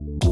you